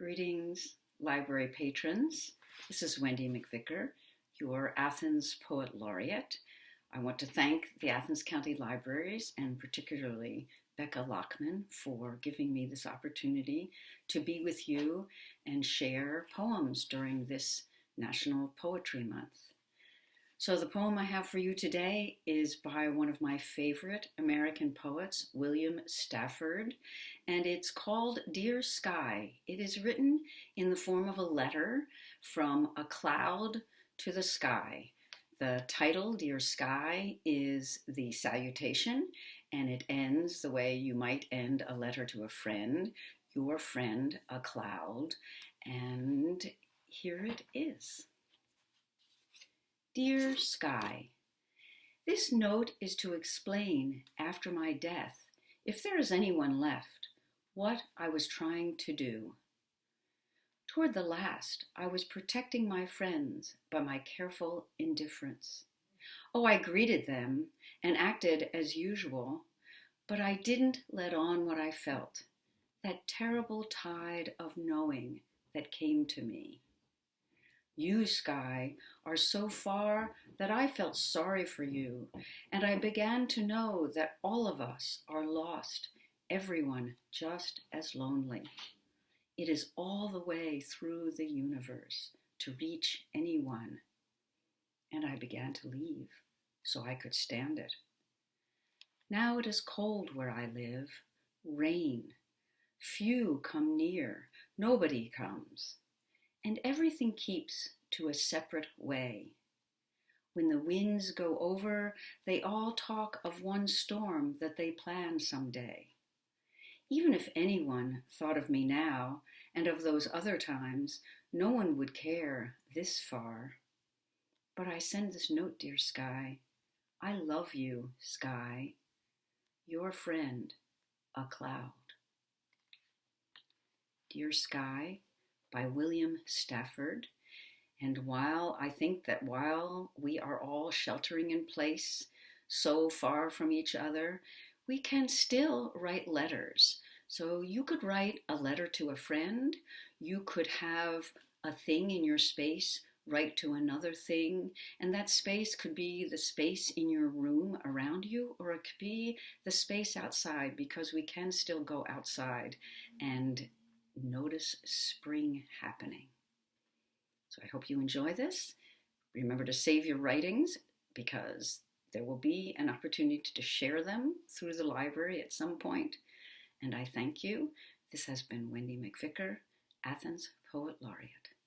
Greetings, library patrons. This is Wendy McVicker, your Athens Poet Laureate. I want to thank the Athens County Libraries and particularly Becca Lockman for giving me this opportunity to be with you and share poems during this National Poetry Month. So, the poem I have for you today is by one of my favorite American poets, William Stafford, and it's called Dear Sky. It is written in the form of a letter from a cloud to the sky. The title, Dear Sky, is the salutation, and it ends the way you might end a letter to a friend, your friend, a cloud, and here it is. Dear Sky, This note is to explain, after my death, if there is anyone left, what I was trying to do. Toward the last, I was protecting my friends by my careful indifference. Oh, I greeted them and acted as usual, but I didn't let on what I felt, that terrible tide of knowing that came to me. You, Sky, are so far that I felt sorry for you, and I began to know that all of us are lost, everyone just as lonely. It is all the way through the universe to reach anyone. And I began to leave so I could stand it. Now it is cold where I live, rain. Few come near, nobody comes and everything keeps to a separate way. When the winds go over, they all talk of one storm that they plan some day. Even if anyone thought of me now and of those other times, no one would care this far. But I send this note, dear sky. I love you, sky. Your friend, a cloud. Dear sky, by William Stafford. And while I think that while we are all sheltering in place so far from each other, we can still write letters. So you could write a letter to a friend, you could have a thing in your space write to another thing, and that space could be the space in your room around you, or it could be the space outside because we can still go outside and notice spring happening. So I hope you enjoy this. Remember to save your writings because there will be an opportunity to share them through the library at some point. And I thank you. This has been Wendy McVicker, Athens Poet Laureate.